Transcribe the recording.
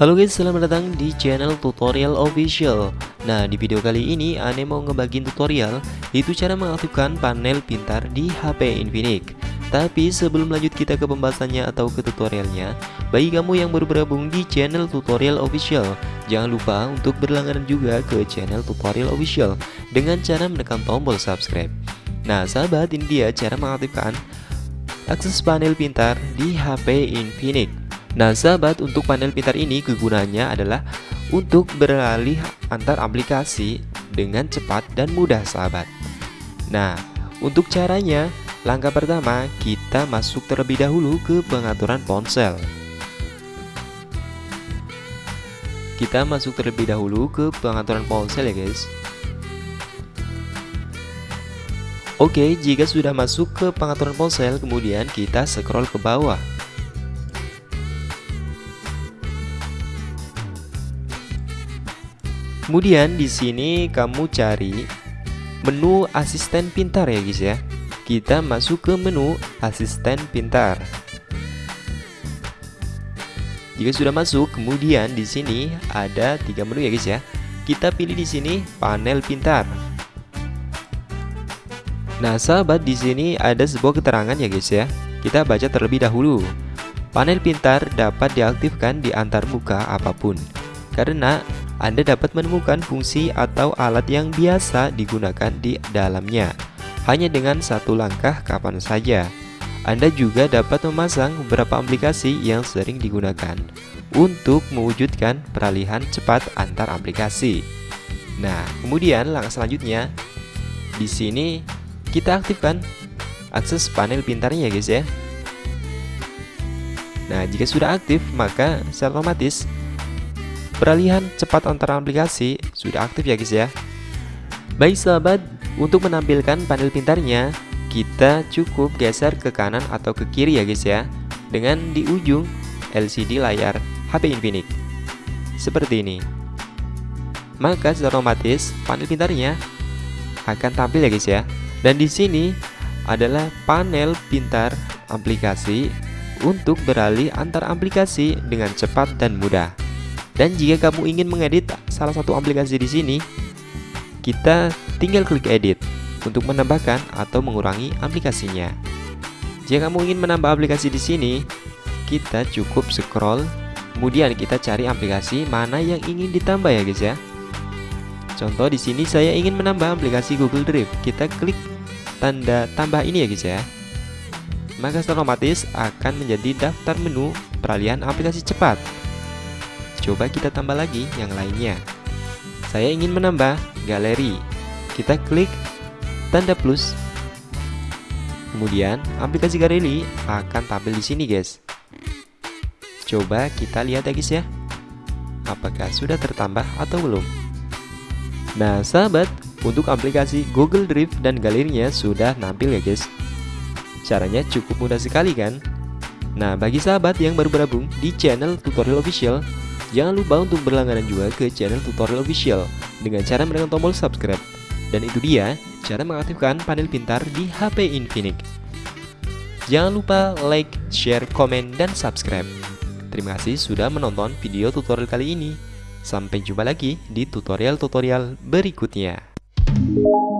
Halo guys, selamat datang di channel tutorial official. Nah, di video kali ini Ane mau ngebagiin tutorial Itu cara mengaktifkan panel pintar di HP Infinix. Tapi sebelum lanjut kita ke pembahasannya atau ke tutorialnya Bagi kamu yang baru bergabung di channel tutorial official Jangan lupa untuk berlangganan juga ke channel tutorial official Dengan cara menekan tombol subscribe Nah sahabat, ini dia cara mengaktifkan akses panel pintar di HP Infinix. Nah sahabat untuk panel pintar ini kegunaannya adalah untuk beralih antar aplikasi dengan cepat dan mudah sahabat. Nah untuk caranya langkah pertama kita masuk terlebih dahulu ke pengaturan ponsel. Kita masuk terlebih dahulu ke pengaturan ponsel ya guys Oke, jika sudah masuk ke pengaturan ponsel, kemudian kita scroll ke bawah. Kemudian di sini kamu cari menu asisten pintar ya guys ya. Kita masuk ke menu asisten pintar. Jika sudah masuk, kemudian di sini ada tiga menu ya guys ya. Kita pilih di sini panel pintar. Nah, sahabat di sini ada sebuah keterangan ya guys ya. Kita baca terlebih dahulu. Panel pintar dapat diaktifkan di antar muka apa pun karena anda dapat menemukan fungsi atau alat yang biasa digunakan di dalamnya hanya dengan satu langkah kapan saja. Anda juga dapat memasang beberapa aplikasi yang sering digunakan untuk mewujudkan peralihan cepat antar aplikasi. Nah, kemudian langkah selanjutnya di sini kita aktifkan akses panel pintarnya ya guys ya. Nah, jika sudah aktif, maka secara otomatis Peralihan cepat antara aplikasi sudah aktif ya guys ya. Baik sahabat, untuk menampilkan panel pintarnya Kita cukup geser ke kanan atau ke kiri ya guys ya Dengan di ujung LCD layar HP Infinix. Seperti ini. Maka secara otomatis panel pintarnya akan tampil ya guys ya Dan di sini adalah panel pintar aplikasi untuk beralih antar aplikasi dengan cepat dan mudah. Dan jika kamu ingin mengedit salah satu aplikasi di sini, kita tinggal klik edit untuk menambahkan atau mengurangi aplikasinya. Jika kamu ingin menambah aplikasi di sini, kita cukup scroll, kemudian kita cari aplikasi mana yang ingin ditambah ya guys ya. Contoh di sini saya ingin menambah aplikasi Google Drive. Kita klik tanda tambah ini ya guys ya. Maka otomatis akan menjadi daftar menu peralihan aplikasi cepat. Coba kita tambah lagi yang lainnya. Saya ingin menambah galeri. Kita klik tanda plus. Kemudian aplikasi galeri akan tampil di sini, guys. Coba kita lihat ya, guys ya. Apakah sudah tertambah atau belum? Nah, sahabat, untuk aplikasi Google Drive dan galerinya sudah nampil ya, guys. Caranya cukup mudah sekali kan? Nah, bagi sahabat yang baru bergabung di channel tutorial official, Jangan lupa untuk berlangganan juga ke channel tutorial official dengan cara menekan tombol subscribe. Dan itu dia cara mengaktifkan panel pintar di HP Infinix. Jangan lupa like, share, komen, dan subscribe. Terima kasih sudah menonton video tutorial kali ini. Sampai jumpa lagi di tutorial-tutorial berikutnya. Thank you.